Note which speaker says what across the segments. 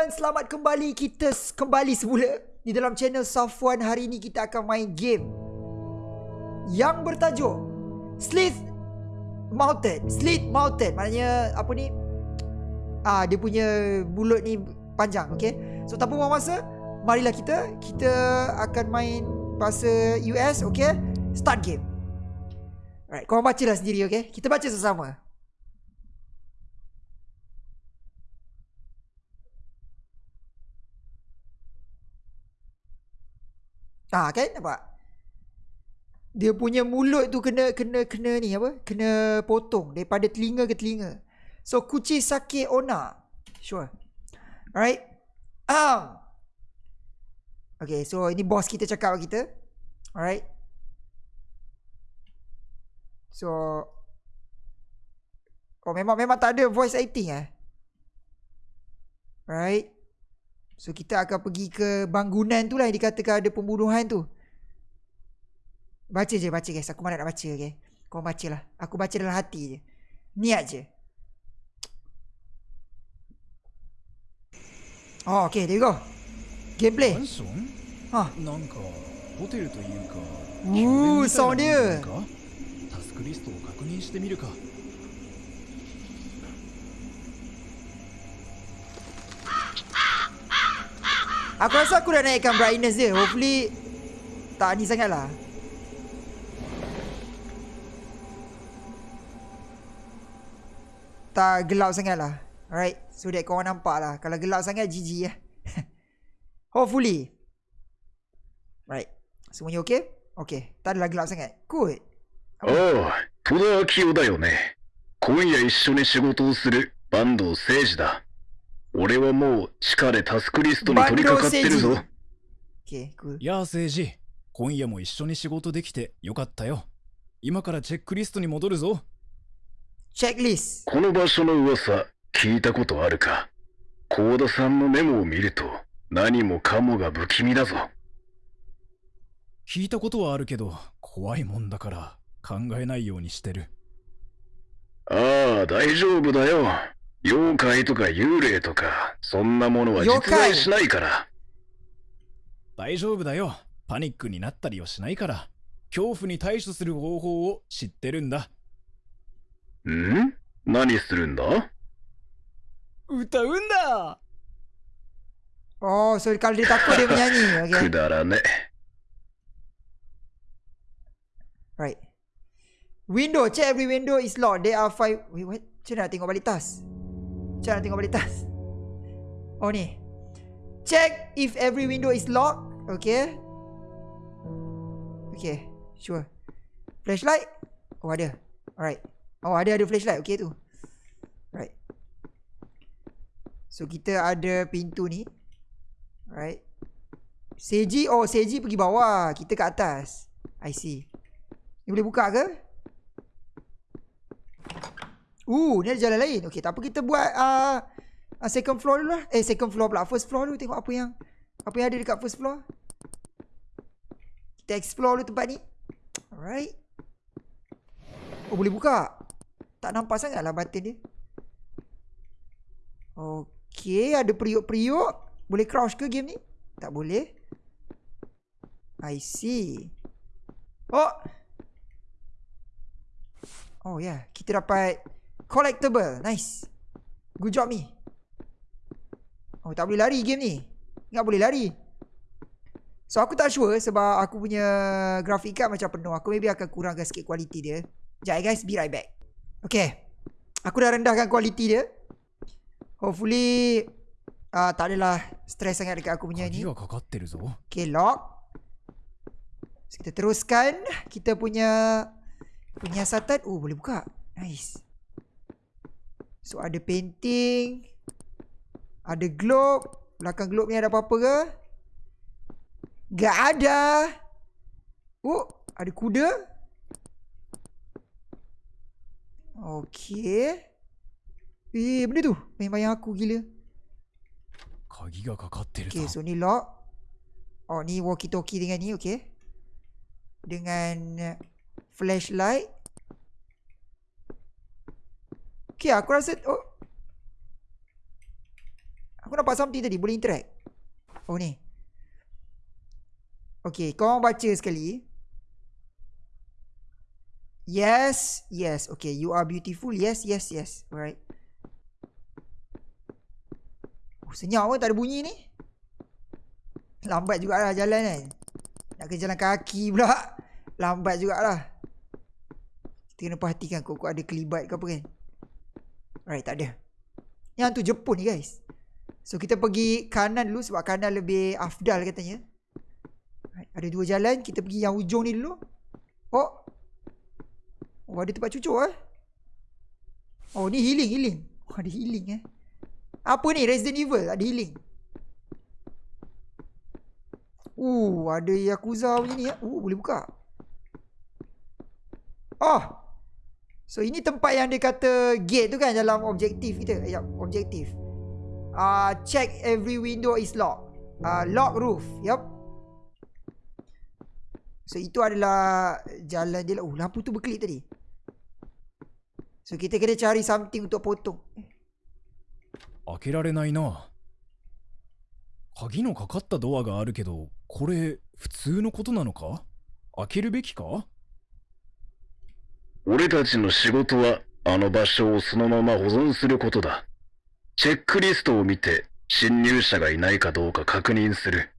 Speaker 1: dan selamat kembali kita kembali semula di dalam channel Safwan hari ini kita akan main game yang bertajuk Slith Mountain. Slith Mountain maknanya apa ni? Ah dia punya mulut ni panjang, okey. So tanpa buang masa, marilah kita kita akan main bahasa US, okey? Start game. Alright, kau bacalah sendiri, okey? Kita baca sama-sama. Ah kan nampak? Dia punya mulut tu kena kena kena ni apa? Kena potong daripada telinga ke telinga. So kuci sakit ona. Sure. Alright. Um. Okay, so ini bos kita cakap kita. Alright. So Oh memang memang tak ada voice acting eh. Right. So kita akan pergi ke bangunan tu lah yang dikatakan ada pembunuhan tu. Baca je, baca guys. Aku mana nak baca, okay? Kau baca lah. Aku baca dalam hati je. Niat je. Oh, okay. There you go. Gameplay. Ha. Ooh, sound dia.
Speaker 2: タスクリストを確認してみるか
Speaker 1: Aku rasa aku dah naikkan brightness dia. Hopefully tak ni sangat lah. Tak gelap sangat lah. Alright. So that korang nampak lah. Kalau gelap sangat GG lah. Hopefully. Right. Semuanya okay? Okay. Tak adalah gelap sangat. Good.
Speaker 3: ああ、戸田明夫だよね。今夜一緒に仕事をする坂東誠二だ。 俺はもう地下でタスクリストに取り掛かってるぞ。
Speaker 2: やあ誠治今夜も一緒に仕事できてよかったよ今からチェックリストに戻るぞ
Speaker 1: Checklist.
Speaker 3: この場所の噂、聞いたことあるか？幸田さんのメモを見ると、何もかもが不気味だぞ。
Speaker 2: 聞いたことはあるけど怖いもんだから考えないようにしてる
Speaker 3: ああ、大丈夫だよ。妖怪とか幽霊とかそんなものは実在しないから。
Speaker 2: 大丈夫だよ。パニックになったりはしないから。恐怖に対処する方法を知ってるんだ。
Speaker 3: ん？何するんだ？
Speaker 2: 歌うんだ。
Speaker 3: くだらね。
Speaker 1: Right. Window check every Nak tengok balik tas? Oh ni. Check if every window is locked. Okay. Okay. Sure. Flashlight? Oh ada. Alright. Oh ada ada flashlight. Okay tu. Right. So kita ada pintu ni. Right. Seji. Oh Seji pergi bawah. Kita kat atas. I see. Ni boleh buka ke? Uh, ni ada jalan lain. Okay, tak apa kita buat uh, uh, second floor dulu lah. Eh, second floor pula. First floor dulu tengok apa yang apa yang ada dekat first floor. Kita explore dulu tempat ni. Alright. Oh, boleh buka. Tak nampak sangat lah button dia. Okay, ada periuk-periuk. Boleh crouch ke game ni? Tak boleh. I see. Oh. Oh ya, yeah. kita dapat collectible. Nice. Good job me. Oh, tak boleh lari game ni. Ingat boleh lari. So aku tak sure sebab aku punya grafik card macam penuh. Aku maybe akan kurangkan sikit kualiti dia. Sekejap eh guys, be right back. Okay. Aku dah rendahkan kualiti dia. Hopefully, uh, tak adalah stress sangat dekat aku punya ni. Okay, lock. So, kita teruskan kita punya penyiasatan. Oh, boleh buka. Nice. So ada painting Ada globe. Belakang globe ni ada apa-apa ke? Gak ada. Oh ada kuda. Okay Eh benda tu? Bayang-bayang aku gila. Okay so ni lock. Oh ni walkie talkie dengan ni okay Dengan uh, Flashlight. Okay, aku rasa... Oh. Aku nampak something tadi. Boleh interact. Oh ni. Okay. Korang baca sekali. Yes. Yes. Okay. You are beautiful. Yes. Yes. Yes. Alright. Oh, senyap pun tak ada bunyi ni. Lambat jugalah jalan kan. Nak ke jalan kaki pula. Lambat jugalah. Kita kena perhatikan kok ada kelibat ke apa kan. Alright, tak ada. Yang tu Jepun ni guys. So kita pergi kanan dulu sebab kanan lebih afdal katanya. Alright, ada dua jalan, kita pergi yang ujung ni dulu. Oh. Oh, ada tempat cucuk eh. Oh, ni healing, healing. Oh, ada healing eh. Apa ni Resident Evil? Ada healing. Uh, ada Yakuza punya ni ya. Uh, boleh buka. Oh. So ini tempat yang dia kata gate tu kan dalam objektif kita. Ya, objektif. Ah, uh, check every window is locked. Ah, uh, lock roof. Yup. So itu adalah jalan dia. Oh, lampu tu berkelip tadi. So kita kena cari something untuk potong.
Speaker 2: 開けられないな鍵のかかったドアがあるけどこれ普通のことなのか開けるべきか
Speaker 3: 俺たちの仕事はあの場所をそのまま保存することだ。チェックリストを見て侵入者がいないかどうか確認する。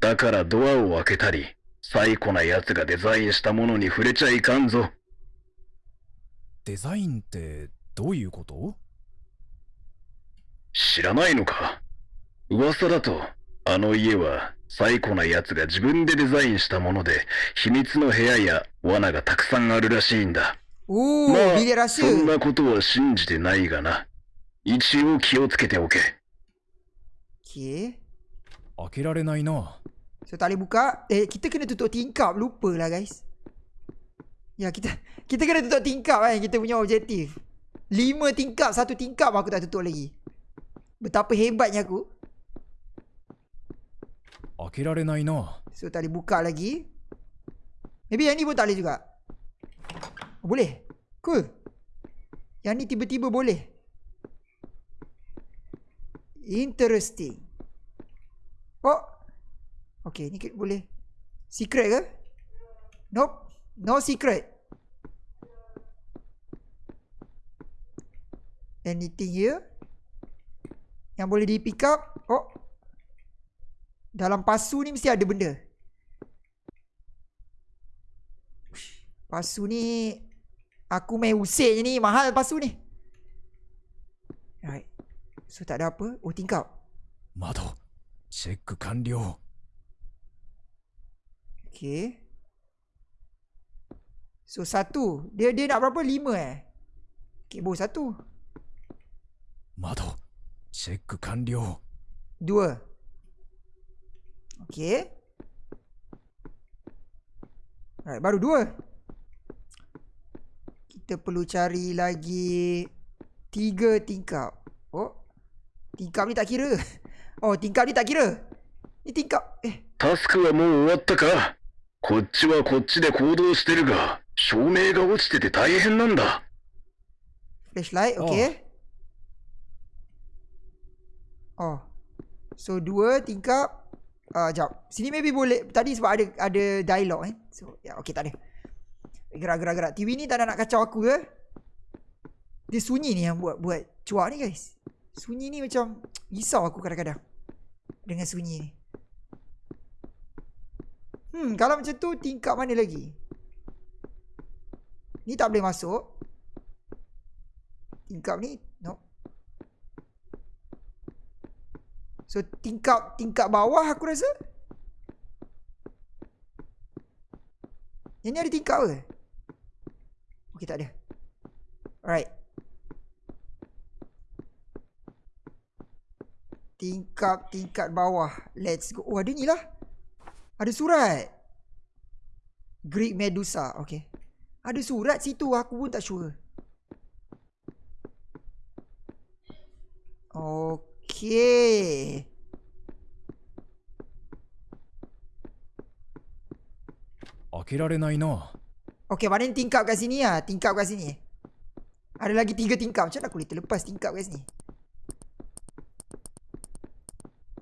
Speaker 3: だからドアを開けたり、最古な奴がデザインしたものに触れちゃいかんぞ。
Speaker 2: デザインってどういうこと？
Speaker 3: 知らないのか？噂だと、あの家は最古な奴が自分でデザインしたもので、秘密の部屋や罠がたくさんあるらしいんだ。
Speaker 1: おー、
Speaker 3: ま、
Speaker 1: らしい。
Speaker 3: そんなことは信じてないがな。一応気をつけておけ。
Speaker 1: き
Speaker 2: 開けられないな。
Speaker 1: いや、来て、来てくれとティンカー、はい、来てくれとオブジェ。た。
Speaker 2: 開けられないな
Speaker 1: So tak boleh buka lagi. Maybe yang ni pun tak boleh juga. Oh, boleh. Cool. Yang ni tiba-tiba boleh. Interesting. Oh. Okay, ni ke- boleh. Secret ke? Nope. No secret. Anything here? Yang boleh di pick up? Oh. Dalam pasu ni mesti ada benda. Pasu ni aku main usik je ni mahal pasu ni. Right. So tak ada apa. Oh tingkap.
Speaker 2: Mado. Check kanryo.
Speaker 1: Okay. So satu. Dia dia nak berapa? Lima eh. Okay bo satu.
Speaker 2: Mado. Check kanryo.
Speaker 1: Dua. Okay. Alright, baru dua. Kita perlu cari lagi tiga tingkap. Oh. Tingkap ni tak kira. Oh, tingkap ni tak kira. Ni tingkap. Eh,
Speaker 3: タスクはもう終わったかこっちはこっちで行動してるが、照明が落ちてて大変なんだ。
Speaker 1: flashlight. Okay. Oh. So, dua tingkap. Uh, jap. Sini maybe boleh. Tadi sebab ada ada dialog eh. So, ya, yeah, okay, tak ada. Gerak, gerak, gerak. TV ni tak ada nak kacau aku ke? Dia sunyi ni yang buat buat cuak ni guys. Sunyi ni macam risau aku kadang-kadang. Dengan sunyi ni. Hmm, kalau macam tu tingkap mana lagi? Ni tak boleh masuk. Tingkap ni no. So tingkap tingkap bawah aku rasa. Yang ni ada tingkap ke? Okey tak ada. Alright. Tingkap tingkat bawah. Let's go. Oh ada ni lah. Ada surat. Greek Medusa. Okay. Ada surat situ. Aku pun tak sure. Okay. Okay, mana tingkap kat sini lah Tingkap kat sini. Ada lagi tiga tingkap. Macam mana aku boleh terlepas tingkap kat sini?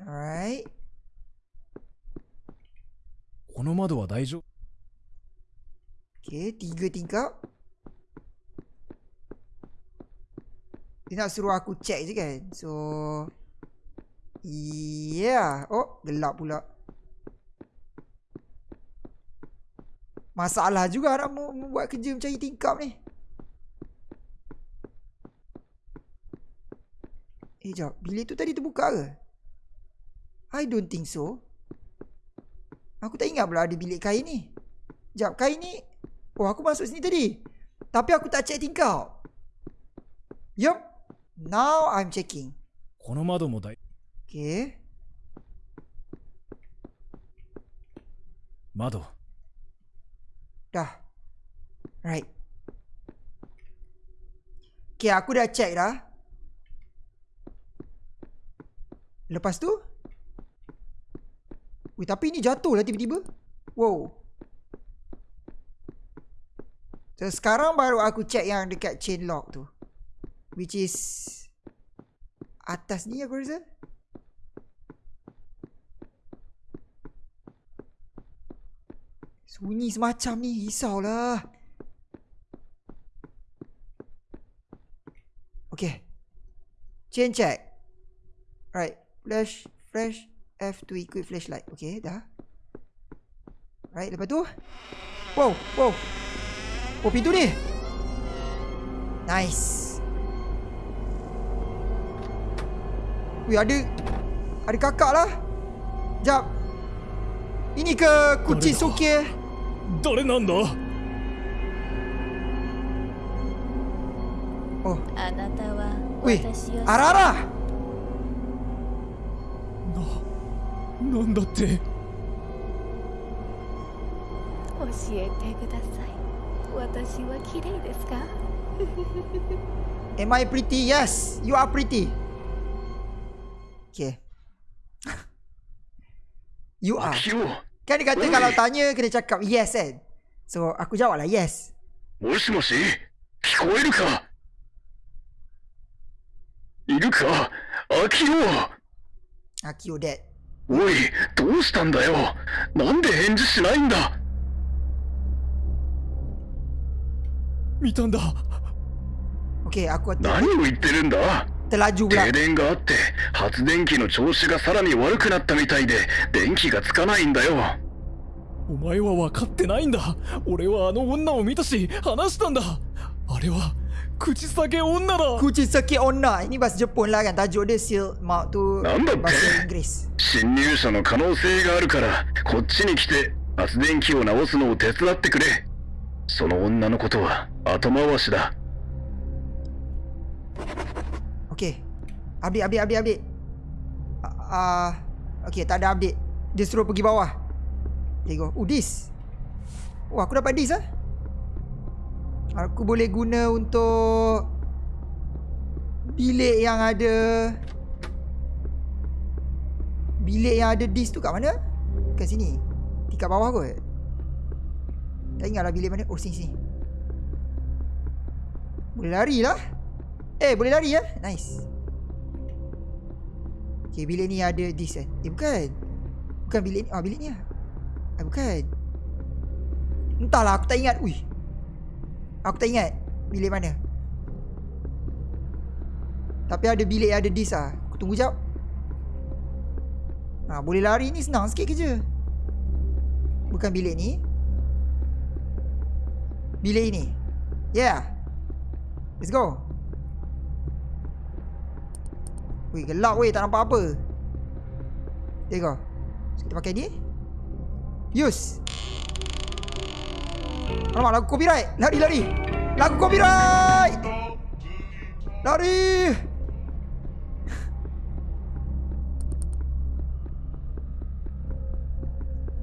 Speaker 2: Alright.
Speaker 1: Okay, tiga tingkap. Dia nak suruh aku check je kan? So yeah. Oh, gelap pula. Masalah juga nak mu- membuat kerja mencari tingkap ni. Eh, jap. Bilik tu tadi terbuka ke? I don't think so. Aku tak ingat pula ada bilik kain ni. Jap, kain ni Oh, aku masuk sini tadi. Tapi aku tak check tingkap. Yup. Now I'm checking.
Speaker 2: この窓も大
Speaker 1: Okay.
Speaker 2: 窓
Speaker 1: Dah. Right. Okay, aku dah check dah. Lepas tu? Weh, tapi ni jatuh lah tiba-tiba. Wow. So, sekarang baru aku check yang dekat chain lock tu. Which is... Atas ni aku rasa. Sunyi semacam ni risaulah. Okay. Chain check. Right. Flash. Flash. F to equip flashlight. Okay, dah. Right, lepas tu. Wow, wow. Oh, pintu ni. Nice. Wih, ada... Ada kakak lah. Jap. Ini ke kucing suki?
Speaker 2: 誰なんだ
Speaker 1: Oh,
Speaker 4: あなたは.私を
Speaker 1: Arara.
Speaker 2: ななんだって
Speaker 4: 教えてください私は綺麗ですか
Speaker 1: Am I pretty? Yes, you are pretty. Okay. you are.
Speaker 3: 秋夫
Speaker 1: Kan dia kata
Speaker 3: Ui.
Speaker 1: kalau tanya kena cakap yes kan. So aku jawab lah yes.
Speaker 3: もしもし聞こえるかいるか秋夫
Speaker 1: Akio dead.
Speaker 3: おいどうしたんだよなんで返事しないんだ
Speaker 2: 見たんだ
Speaker 1: Okay, aku ter-
Speaker 3: 何を言ってるんだ
Speaker 1: Terlaju pula.
Speaker 3: 停電があって発電機の調子がさらに悪くなったみたいで電気がつかないんだよ
Speaker 2: お前は分かってないんだ俺はあの女を見たし話したんだあれは口裂け女だ
Speaker 1: Kucing sakit onna. Ini bahasa Jepun lah kan. Tajuk dia seal tu bahasa.
Speaker 3: 侵入者の可能性があるからこっちに来て発電機を直すのを手伝ってくれその女のことは後回しだ
Speaker 1: Okay. Update, update, update, update. Ah, uh, okay, tak ada update. Dia suruh pergi bawah. There you go. Oh, this. Oh, aku dapat this ah. Aku boleh guna untuk bilik yang ada bilik yang ada disk tu kat mana? Kat sini. Tingkat bawah kot. Tak ingat lah bilik mana. Oh, sini sini. Boleh lari lah. Eh, boleh lari ya? Nice. Okay, bilik ni ada disk kan? Eh, bukan. Bukan bilik ni. Ah, bilik ni lah. Eh, bukan. Entahlah, aku tak ingat. Ui. Aku tak ingat bilik mana. Tapi ada bilik ada disk lah. Aku tunggu jap. Ha, boleh lari ni senang sikit kerja. Bukan bilik ni. Bilik ini. Yeah. Let's go. Weh gelap weh tak nampak apa. Tengok okay, Kita pakai ni Use Alamak lagu copyright? Lari lari. Lagu copyright! Lari!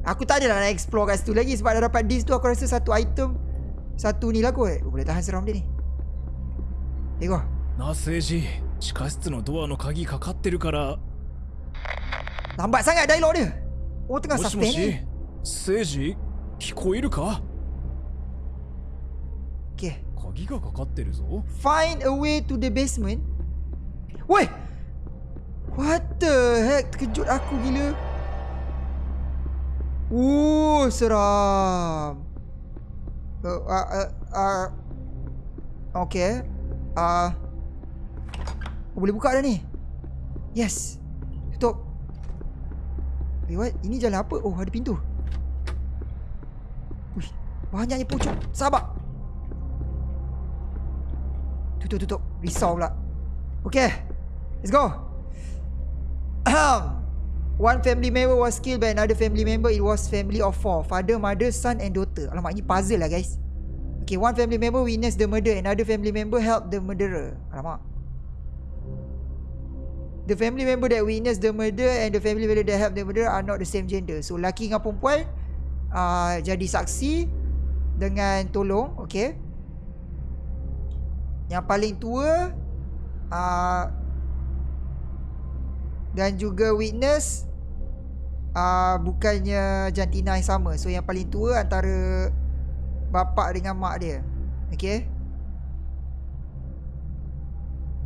Speaker 1: Aku tak adalah nak explore kat situ lagi Sebab dah dapat disk tu aku rasa satu item Satu ni lah kot. Boleh tahan seram dia ni.
Speaker 2: Tengok Nasiji 地下室のドアの鍵かかってるから。
Speaker 1: 何倍さんがい
Speaker 2: ないの
Speaker 1: がさ
Speaker 2: し、セージ、聞こえるか？鍵がかかってるぞ。
Speaker 1: おい !What ああくぎる。ー、す。あ、あ、Oh, boleh buka dah ni. Yes. Tutup. Eh, what? Ini jalan apa? Oh, ada pintu. Uish, banyaknya pocong. Sabar. Tutup, tutup. Risau pula. Okay. Let's go. Ahem. One family member was killed by another family member. It was family of four. Father, mother, son and daughter. Alamak, ini puzzle lah guys. Okay, one family member witnessed the murder. Another family member helped the murderer. Alamak. The family member that witnessed the murder and the family member that helped the murderer are not the same gender. So, laki dengan perempuan uh, jadi saksi dengan tolong. Okay. Yang paling tua uh, dan juga witness uh, bukannya jantina yang sama. So yang paling tua antara bapa dengan mak dia. Okay.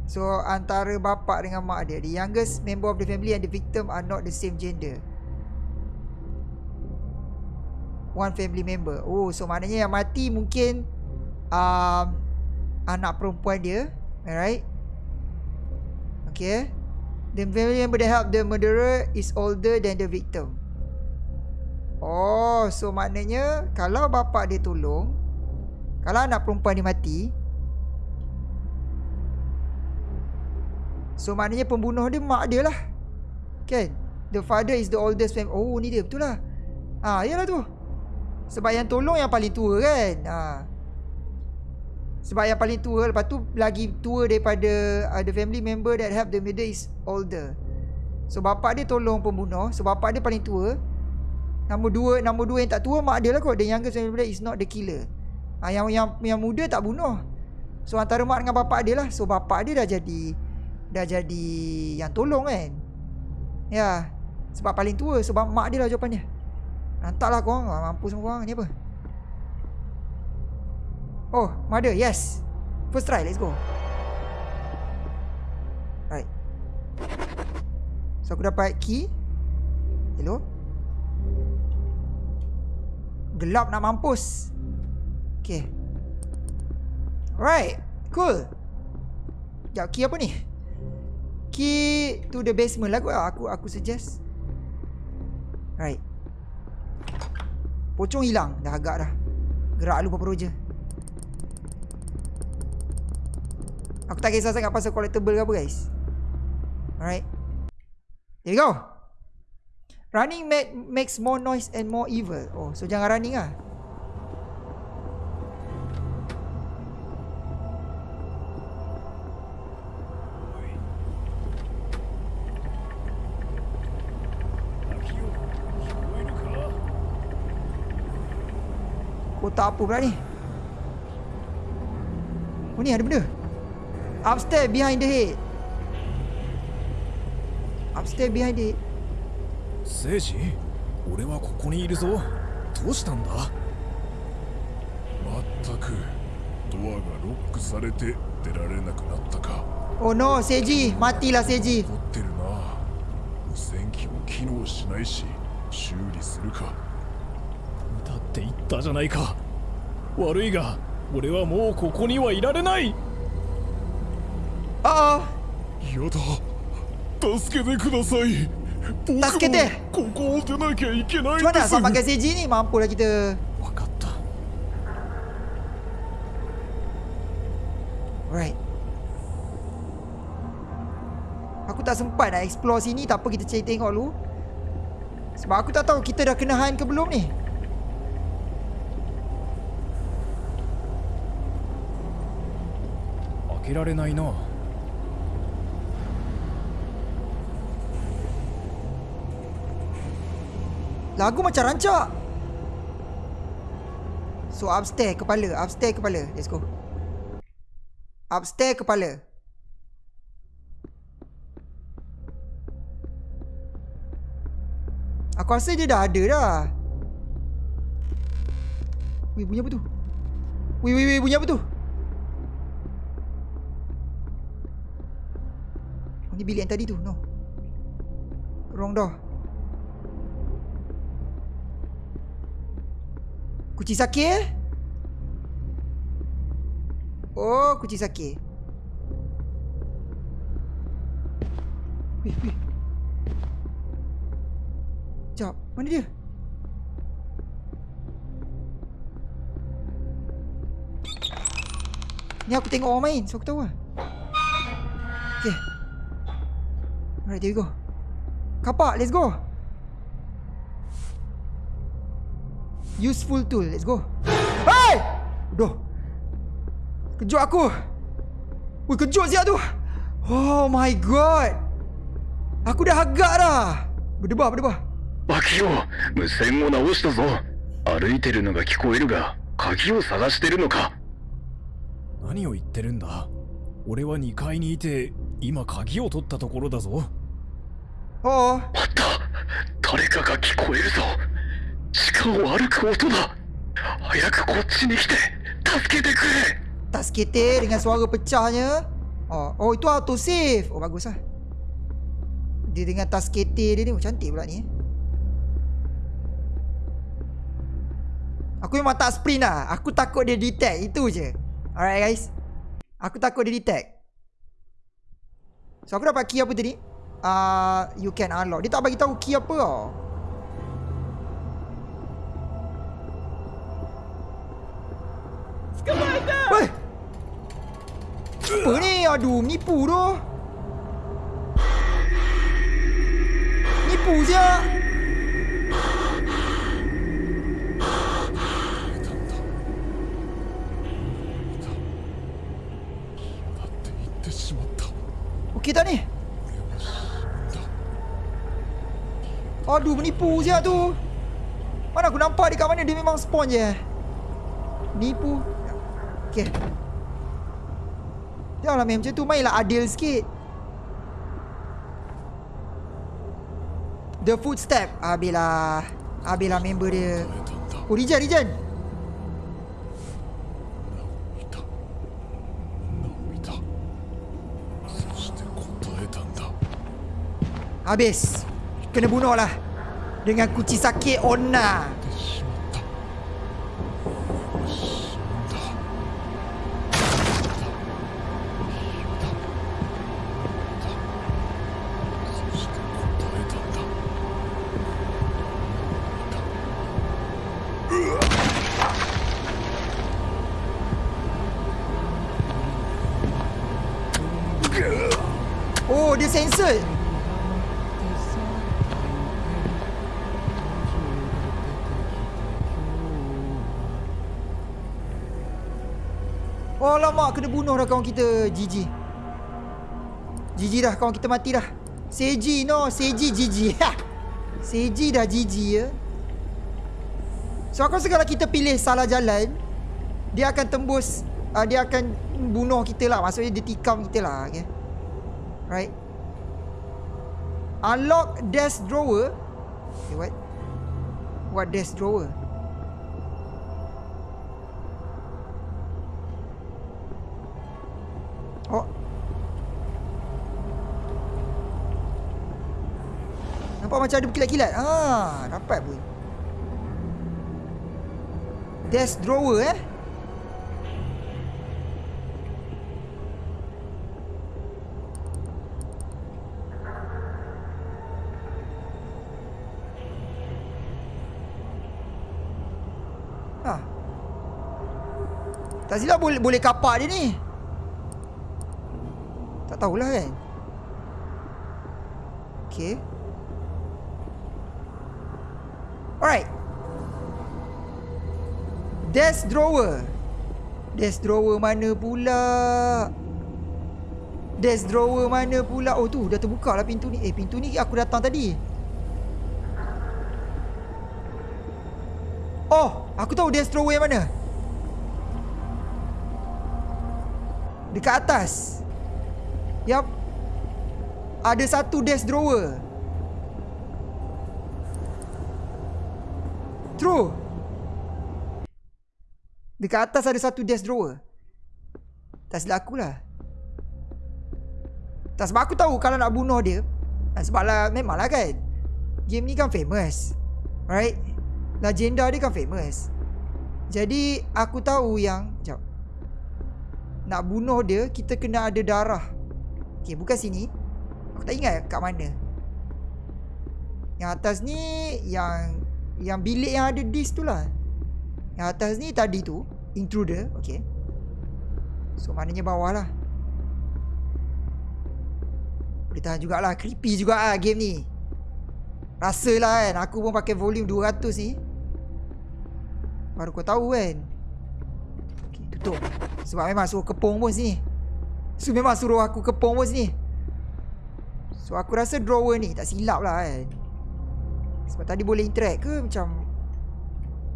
Speaker 1: So antara bapa dengan mak dia. The youngest member of the family and the victim are not the same gender. One family member. Oh, so maknanya yang mati mungkin um, anak perempuan dia. Alright. Okay. The family member that helped the murderer is older than the victim. Oh, so maknanya kalau bapa dia tolong, kalau anak perempuan dia mati, so maknanya pembunuh dia mak dia lah. Kan? The father is the oldest family. Oh, ni dia betul lah. Ah, ha, yalah tu. Sebab yang tolong yang paling tua kan. Ha. Sebab yang paling tua Lepas tu lagi tua daripada uh, The family member that help the murder is older So bapak dia tolong pembunuh So bapak dia paling tua Nombor dua Nombor dua yang tak tua Mak dia lah kot The youngest family member is not the killer ha, yang, yang yang muda tak bunuh So antara mak dengan bapak dia lah So bapak dia dah jadi Dah jadi Yang tolong kan Ya Sebab paling tua Sebab mak dia lah jawapan dia Hantarlah korang Mampus semua korang Ni apa Oh, mother, yes. First try, let's go. Right. So, aku dapat key. Hello. Gelap nak mampus. Okay. Alright. Cool. Sekejap, key apa ni? Key to the basement lah aku, aku suggest. Right. Pocong hilang. Dah agak dah. Gerak lu apa-apa je. Aku tak kisah sangat pasal collectible ke apa guys Alright Here we go Running make, makes more noise and more evil Oh so jangan running tak apa pula ni. Oh ni ada benda? Upstairs behind
Speaker 2: 俺はここにいるぞ。どうしたんだ？
Speaker 5: まったく、ドアがロックされて出られなくなったか。
Speaker 1: おの、せじ、マ
Speaker 5: ティラせじ。持ってるな。無線機も機能しないし、修理するか。
Speaker 2: だって言ったじゃないか。悪いが俺はもうここにはいられない
Speaker 1: Uh oh.
Speaker 5: 嫌だ助けてください僕も
Speaker 1: 助けて
Speaker 5: ここを出なきゃいけないん
Speaker 1: Macam
Speaker 5: で
Speaker 1: mana
Speaker 5: す
Speaker 1: nak pakai Seiji ni? Mampulah kita.
Speaker 2: 分かった
Speaker 1: Alright. Aku tak sempat nak explore sini. Tak apa kita cari tengok dulu. Sebab aku tak tahu kita dah kena han ke belum ni.
Speaker 2: Aku 開けられないな
Speaker 1: Lagu macam rancak. So upstairs kepala, upstairs kepala. Let's go. Upstairs kepala. Aku rasa dia dah ada dah. Weh, bunyi apa tu? Weh, weh, weh, bunyi apa tu? Oh, ni bilik yang tadi tu. No. Wrong door. Kucing sakit eh? Oh, kucing sakit. Wih, wih. Sekejap, mana dia? Ni aku tengok orang main, so aku tahu lah. Okay. Alright, there we go. Kapak, let's go. Useful tool, let's go. Hey! Aduh. Kejut aku. Wih, kejut siap tu. Oh my god. Aku dah agak dah. Berdebah, berdebah.
Speaker 3: バキオ無線を直したぞ歩いてるのが聞こえるが鍵を探してるのか
Speaker 2: 何を言ってるんだ俺は2階にいて今鍵を取ったところだぞ
Speaker 1: Oh,
Speaker 3: あった誰かが聞こえるぞ地下を歩く音だ早くこっちに来て助けてくれ
Speaker 1: tas ketir dengan suara pecahnya. Oh, oh itu auto save. Oh bagus lah. Dia dengan tas ketir dia ni oh, cantik pula ni. eh. Aku memang tak sprint lah. Aku takut dia detect. Itu je. Alright guys. Aku takut dia detect. So aku dapat key apa tadi? Uh, you can unlock. Dia tak bagi tahu key apa. Weh! Apa ni? Aduh, nipu tu. Nipu je. kita ni? Aduh menipu siap tu. Mana aku nampak dekat mana? Dia memang spawn je. Nipu Okay Janganlah main macam tu. Mainlah adil sikit. The footstep. Habislah. Habislah member dia. Oh Rijan Rijan. Habis. Kena bunuh lah. Dengan kuci sakit Onna. Bunuh dah kawan kita GG GG dah kawan kita mati dah. Seji no Seji GG Seji dah GG ya. So aku rasa kalau kita pilih salah jalan Dia akan tembus uh, Dia akan bunuh kita lah. Maksudnya dia tikam kita lah okay? Right? Unlock desk drawer. Okay what? What desk drawer Nampak macam ada berkilat-kilat Ah, dapat pun Desk drawer eh Ha. Tak silap boleh boleh kapak dia ni. Tak tahulah kan. Okay. Desk drawer. Desk drawer mana pula? Desk drawer mana pula? Oh tu dah terbuka lah pintu ni. Eh pintu ni aku datang tadi. Oh, aku tahu desk drawer yang mana. Dekat atas. Yap. Ada satu desk drawer. Dekat atas ada satu desk drawer. Tak silap aku lah. Tak sebab aku tahu kalau nak bunuh dia. ah, Sebab lah memanglah kan. Game ni kan famous. Right? Legenda dia kan famous. Jadi aku tahu yang Sekejap Nak bunuh dia Kita kena ada darah Okay bukan sini Aku tak ingat kat mana Yang atas ni Yang Yang bilik yang ada disk tu lah Yang atas ni tadi tu Intruder Okay. So maknanya bawah lah Boleh tahan jugalah. Creepy juga lah game ni. Rasalah kan Aku pun pakai volume 200 ni. Baru kau tahu kan. Okay tutup. Sebab memang suruh kepung pun sini. So memang suruh aku kepung pun sini. So aku rasa drawer ni Tak silap lah kan. Sebab tadi boleh interact ke Macam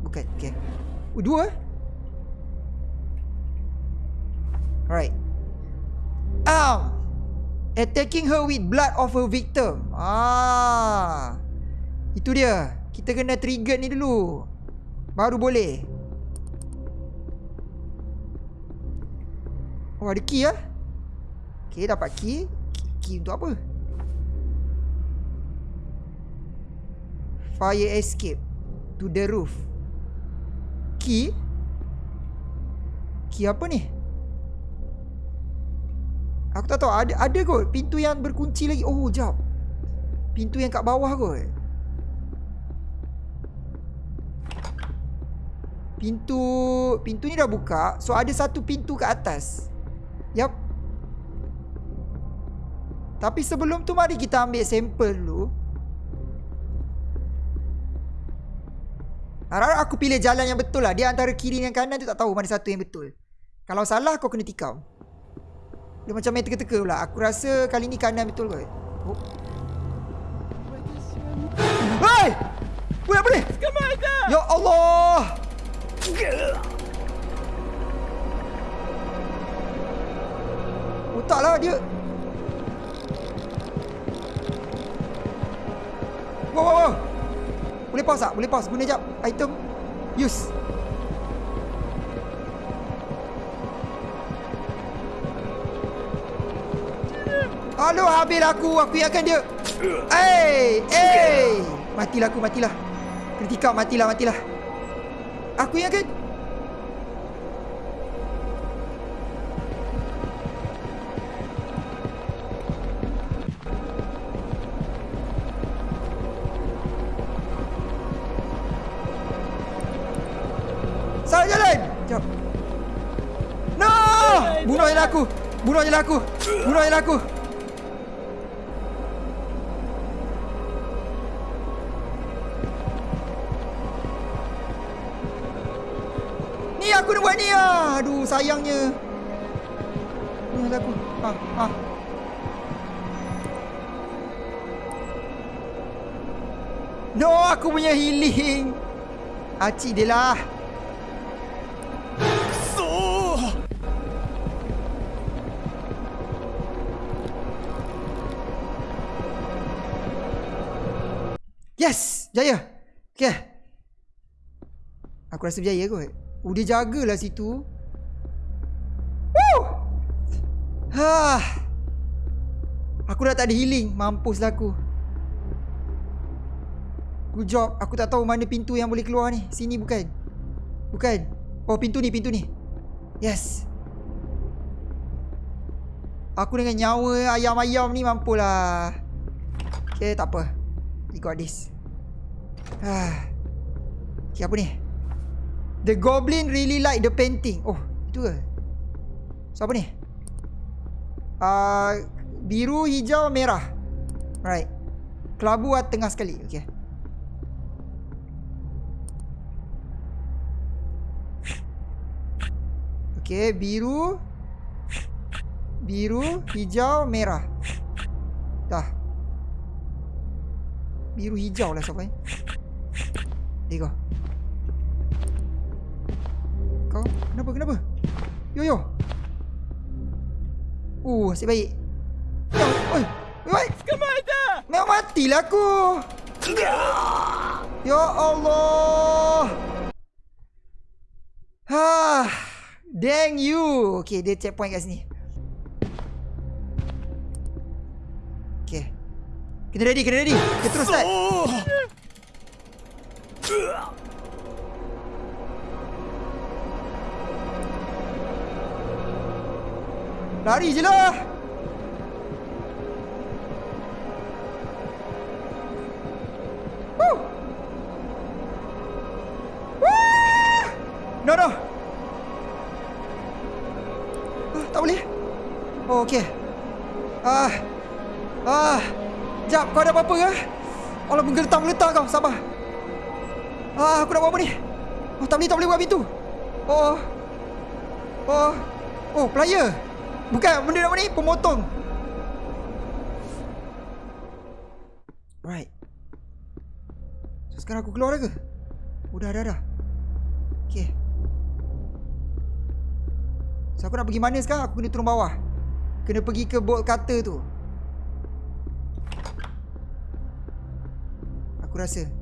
Speaker 1: Bukan Okay. Oh dua Alright Um Attacking her with blood of her victim. Ah. Itu dia. Kita kena trigger ni dulu. Baru boleh. Oh ada key lah Okay dapat key Key, key untuk apa? Fire escape To the roof. Key? Key apa ni Aku tak tahu ada ada kot pintu yang berkunci lagi. Oh, jap. Pintu yang kat bawah kot. Pintu pintu ni dah buka. So ada satu pintu kat atas. Yap. Tapi sebelum tu mari kita ambil sampel dulu. Harap aku pilih jalan yang betul lah. Dia antara kiri dan kanan tu tak tahu mana satu yang betul. Kalau salah kau kena tikam. Dia macam main teka-teka pula. Aku rasa kali ni kanan betul kot. Oh. Hei! Boleh boleh. Ya Allah. Oh taklah dia. Wow, wow, wow. Boleh pause tak? Boleh pause. Guna jap. Item. Use. Aduh, habis aku. Aku ingatkan dia. Eh, eh. Matilah aku, matilah. Kena tikam, matilah, matilah. Aku ingatkan. Salah jalan. Jap. No! Bunuh je lah aku. Bunuh je lah aku. Bunuh je lah aku. Aduh sayangnya. Ni aku. Ah, ah. No, aku punya healing. Acik dia lah. Yes, jaya. Okay. Aku rasa berjaya kot. Oh, dia jagalah situ. Ha. Aku dah tak ada healing. Mampuslah aku. Good job. Aku tak tahu mana pintu yang boleh keluar ni. Sini bukan? Bukan. Oh, pintu ni, pintu ni. Yes. Aku dengan nyawa ayam-ayam ni mampulah. Okay, tak apa. We got this. Okay, apa ni? The goblin really like the painting. Oh, itu ke? So, apa ni? Uh, biru, hijau, merah. Right. Kelabu tengah sekali. Okay. Okay, biru. Biru, hijau, merah. Dah. Biru hijau lah. There you go. Kau kenapa kenapa? Yo yo. Uh, asyik baik. Oi. Oi. Memang matilah aku. Ya Allah. Ha. Dang you. Okay, dia checkpoint kat sini. Okay. Kena ready, kena ready. Kita terus start. Lari je lah. No, no. Ah, tak boleh. Oh, okey. Ah. Ah. Jap, kau ada apa-apa ke? Allah menggeletar-geletar kau. Sabar. Ah, aku nak buat apa ni? Oh, tak boleh, tak boleh buka pintu. Oh. Oh. Oh, player. Bukan, benda apa ni? Pemotong. Right. So, sekarang aku keluar dah ke? Oh, dah, dah. Okay. So, aku nak pergi mana sekarang? Aku kena turun bawah. Kena pergi ke bolt cutter tu. Aku rasa.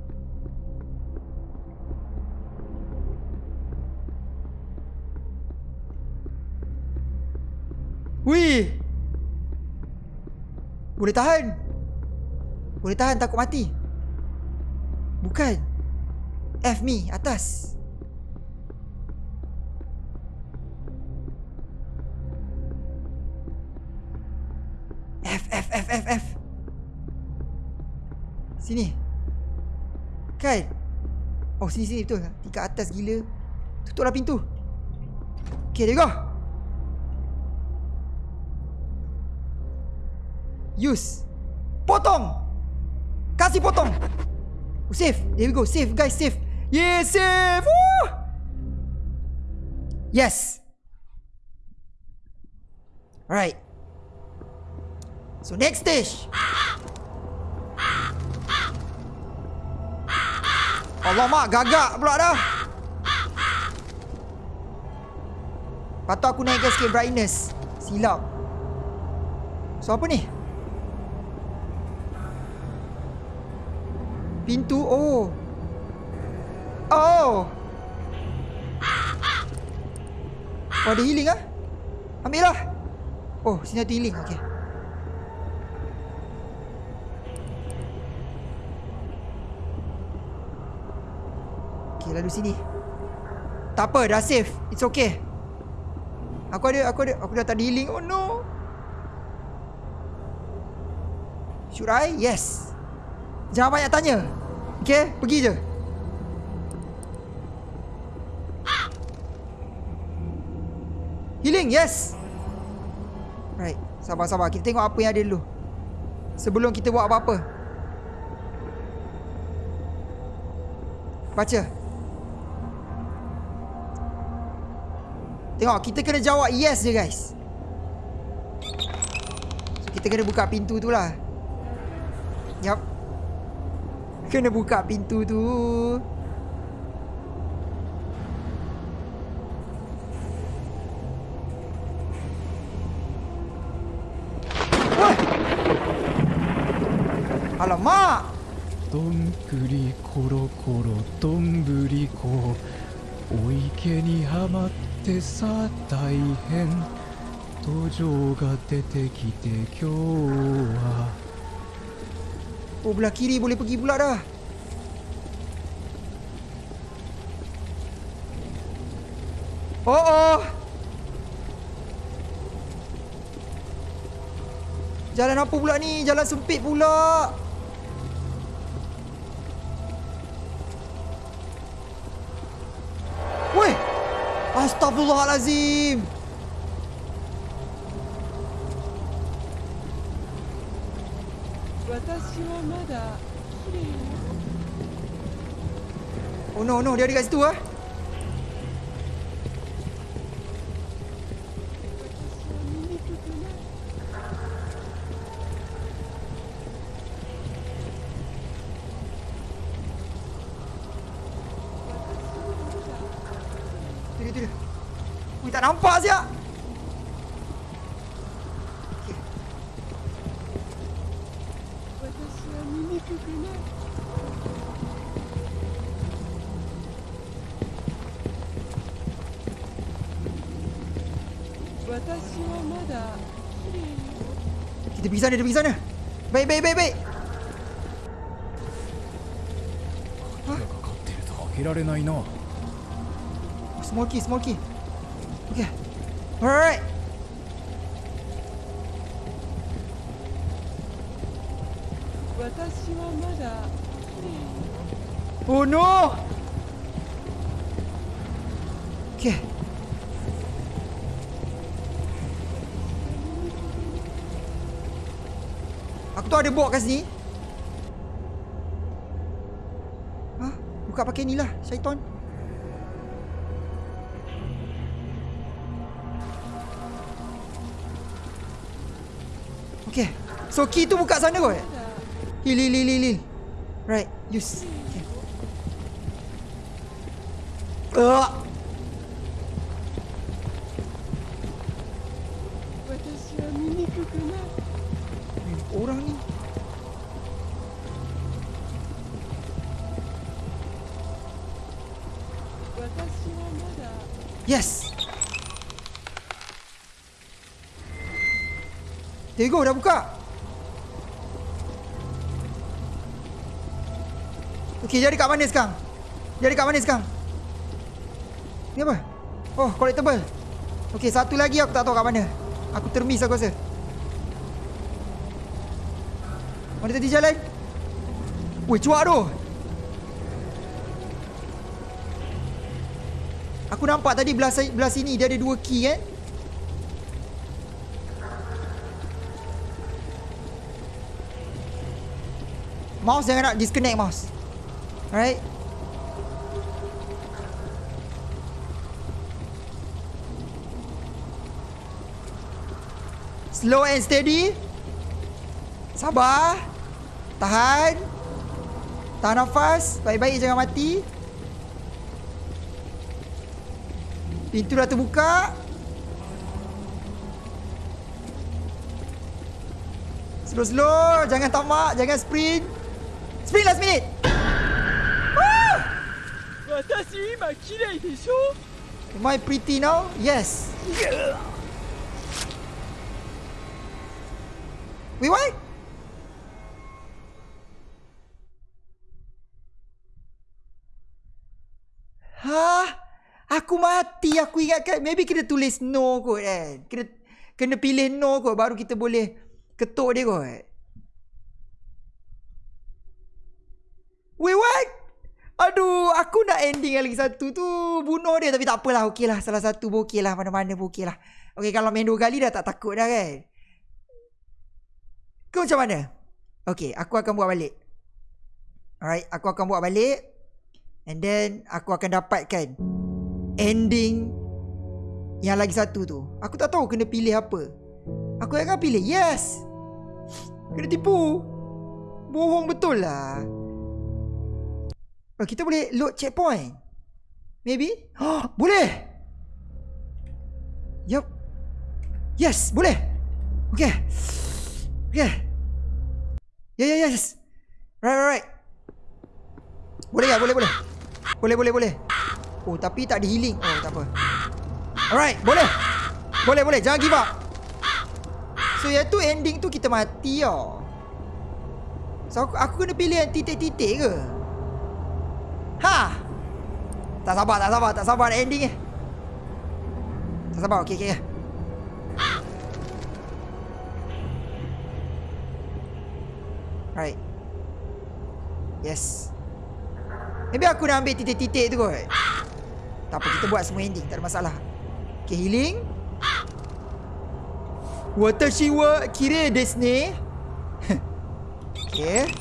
Speaker 1: Wih. Boleh tahan. Boleh tahan takut mati. Bukan. F me atas. F F F F F. Sini. Kan? Oh sini sini betul. Tingkat atas gila. Tutuplah pintu. Okay, there you go. Use. Potong. Kasih potong. Oh, save. There we go. Save guys, save. Yeah, save. Woo! Yes. Alright. So next stage. Allah mak gagak pula dah. Patut aku naikkan sikit brightness. Silap. So apa ni? Pintu oh. Oh. Oh ada healing ah? Ambil lah. Oh sini ada healing. Okay. Okay lalu sini. Tak apa dah safe. It's okay. Aku ada aku ada aku dah tak ada healing. Oh no. Should I? Yes. Jangan banyak tanya. Okay, pergi je. Healing, yes. Right, sabar-sabar. Kita tengok apa yang ada dulu. Sebelum kita buat apa-apa. Baca. Tengok, kita kena jawab yes je guys. So, kita kena buka pintu tu lah. Yup. Kena buka pintu tu. Woi. Alamak.
Speaker 2: どんぐりころころどんぶりこお池にはまってさ大変途上が出てきて今日は
Speaker 1: Oh belah kiri boleh pergi pula dah. Oh oh. Jalan apa pula ni? Jalan sempit pula. Weh. Astagfirullahalazim.
Speaker 6: 私はまだ綺麗よ
Speaker 1: Oh no no dia ada kat situ ah. Kita pergi sana, dia pergi sana. Baik, baik, baik, baik. Smoky, smoky. Okay. Alright. Oh no! Okay. Tu ada bawa kat sini. Hah? Buka pakai ni lah, syaitan. Okay. So key tu buka sana kot. Heal, heal, heal, heal. Right, use. Okay. Uh, Go, dah buka. Okay, jadi kat mana sekarang? Jadi kat mana sekarang? Ni apa? Oh, collectible. Okay, satu lagi aku tak tahu kat mana. Aku termis aku rasa. Mana tadi jalan? Weh, cuak tu. Aku nampak tadi belah, belah sini dia ada dua key kan? Mouse jangan nak disconnect mouse. Alright. Slow and steady. Sabar. Tahan. Tahan nafas. Baik-baik jangan mati. Pintu dah terbuka. Slow-slow. Jangan tamak. Jangan sprint. Sprint last minute.
Speaker 6: 私今綺麗でしょ
Speaker 1: Am I pretty now? Yes. Wait, what? Hah? Aku mati. Aku ingatkan maybe kena tulis no kot kan. Kena kena pilih no kot baru kita boleh ketuk dia kot. Wait, what? Aduh, aku nak ending lagi satu tu bunuh dia tapi tak apalah. Okey lah, salah satu pun okey lah. Mana-mana pun okey lah. Okey, kalau main dua kali dah tak takut dah kan. Kau macam mana? Okey, aku akan buat balik. Alright, aku akan buat balik. And then, aku akan dapatkan ending yang lagi satu tu. Aku tak tahu kena pilih apa. Aku akan pilih yes. Kena tipu. Bohong betul lah. Oh, kita boleh load checkpoint. Maybe? Oh, boleh. Yup. Yes, boleh. Okay. Okay. Yeah, yeah, yes. Right, right, right. Boleh tak? Boleh, boleh. Boleh, boleh, boleh. Oh, tapi tak ada healing. Oh, tak apa. Alright, boleh. Boleh, boleh. Jangan give up. So, yang tu ending tu kita mati tau. So, aku, aku kena pilih yang titik-titik ke? Ha! Tak sabar, tak sabar, tak sabar nak ending ni. Tak sabar, okey, okey. Right. Yes. Maybe aku nak ambil titik-titik tu kot. Tak apa, kita buat semua ending, tak ada masalah. Okay, healing. Watashi wa kire desu ne. okay.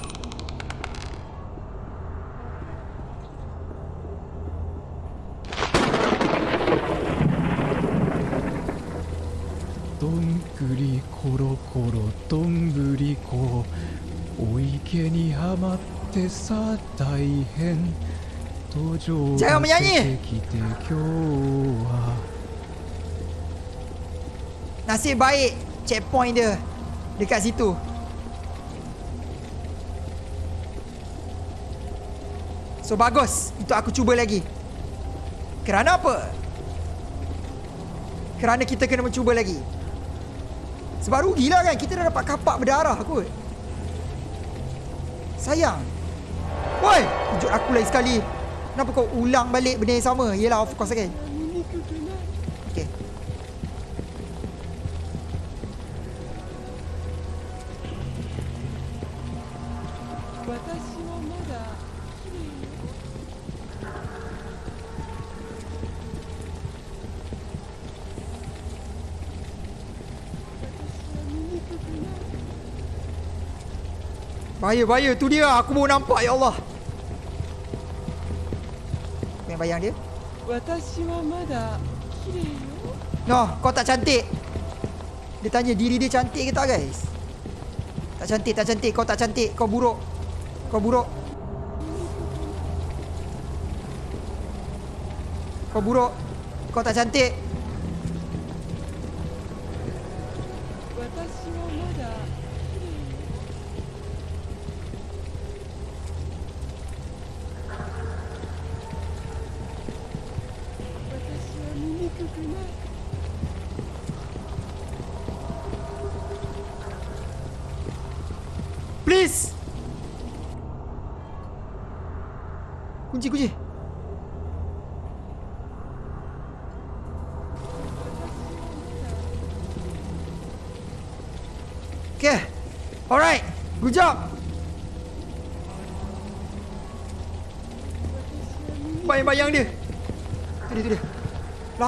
Speaker 2: どんぐりころころどんぶりこお池にはまってさ大変途上
Speaker 1: Jangan
Speaker 2: が
Speaker 1: menyanyi.
Speaker 2: 出てきて今日は
Speaker 1: Nasib baik checkpoint dia dekat situ. So bagus. Itu aku cuba lagi. Kerana apa? Kerana kita kena mencuba lagi. Sebab rugilah kan kita dah dapat kapak berdarah kot. Sayang. Woi, kejut aku lagi sekali. Kenapa kau ulang balik benda yang sama? Yelah, of course kan. Bahaya, bahaya. Tu dia. Aku baru nampak, ya Allah. Aku yang bayang dia. No, kau tak cantik. Dia tanya diri dia cantik ke tak, guys? Tak cantik, tak cantik. Kau tak cantik. Kau buruk. Kau buruk. Kau buruk. Kau tak cantik.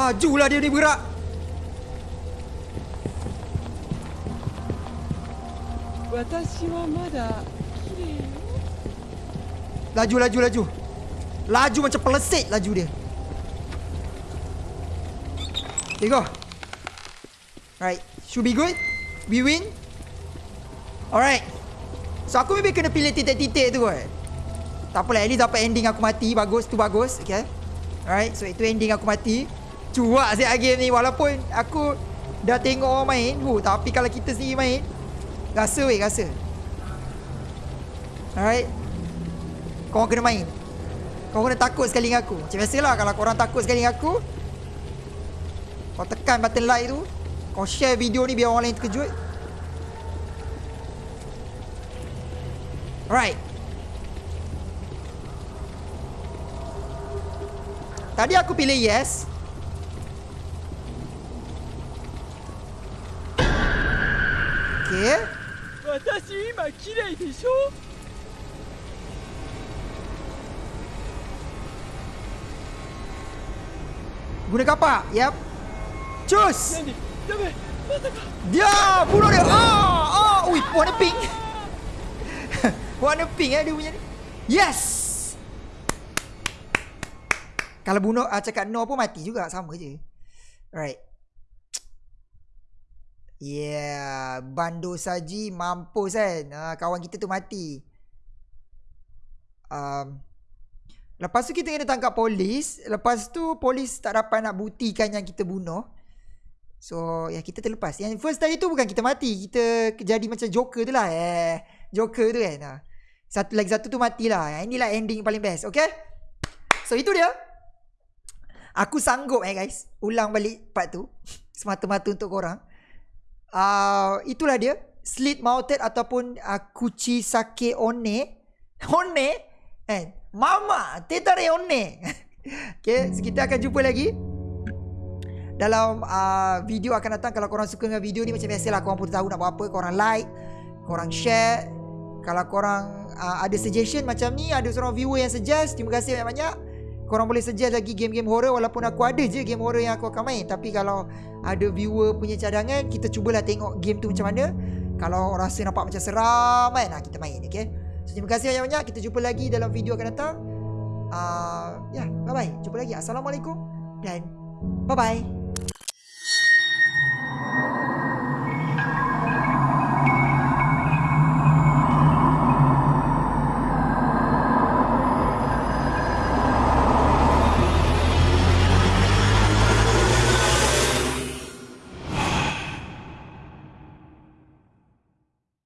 Speaker 1: Lajulah dia ni bergerak.
Speaker 6: Watashi wa mada kirei yo.
Speaker 1: Laju, laju, laju. Laju macam pelesit laju dia. Okay, go. Alright. Should be good. We win. Alright. So, aku maybe kena pilih titik-titik tu kot. Tak apalah, at least dapat ending aku mati. Bagus, tu bagus. Okay. Alright, so itu ending aku mati. Cuak siap game ni. Walaupun aku dah tengok orang main. Huh, tapi kalau kita sendiri main, rasa weh, rasa. Alright. Korang kena main Korang kena takut sekali dengan aku Macam biasalah Kalau korang takut sekali dengan aku Kau tekan button like tu Kau share video ni Biar orang lain terkejut Alright Tadi aku pilih yes
Speaker 6: 私今綺麗でしょ
Speaker 1: Guna kapak Yap Cus
Speaker 6: 何ダメまさか
Speaker 1: Dia Bunuh dia Ah Ah Ui warna pink Warna pink eh dia punya ni Yes Kalau bunuh ah, Cakap no pun mati juga Sama je Right Yeah Bando saji Mampus kan? Ah, Kawan kita tu mati. Um, Lepas tu kita kena tangkap polis. Lepas tu polis tak dapat nak buktikan yang kita bunuh. So ya kita terlepas. Yang first tadi tu bukan kita mati Kita jadi macam Joker tu lah eh, Joker tu kan ha. Satu lagi satu tu matilah. Yang inilah ending paling best Okay? So itu dia. Aku sanggup eh guys. Ulang balik part tu. Semata-mata untuk korang uh, Itulah dia. Slit mounted ataupun uh, Kuchi sake one. One? Eh Mama Tetare one. Okay so kita akan jumpa lagi. Dalam uh, video akan datang. Kalau korang suka dengan video ni macam biasalah korang pun tahu nak buat apa. Korang like korang share. Kalau korang uh, ada suggestion macam ni ada seorang viewer yang suggest terima kasih banyak-banyak korang boleh suggest lagi game-game horror walaupun aku ada je game horror yang aku akan main. Tapi kalau ada viewer punya cadangan kita cubalah tengok game tu macam mana. Kalau rasa nampak macam seram kan nah, kita main okay so, terima kasih banyak-banyak. Kita jumpa lagi dalam video akan datang. Uh, ya yeah, bye bye jumpa lagi. Assalamualaikum dan bye bye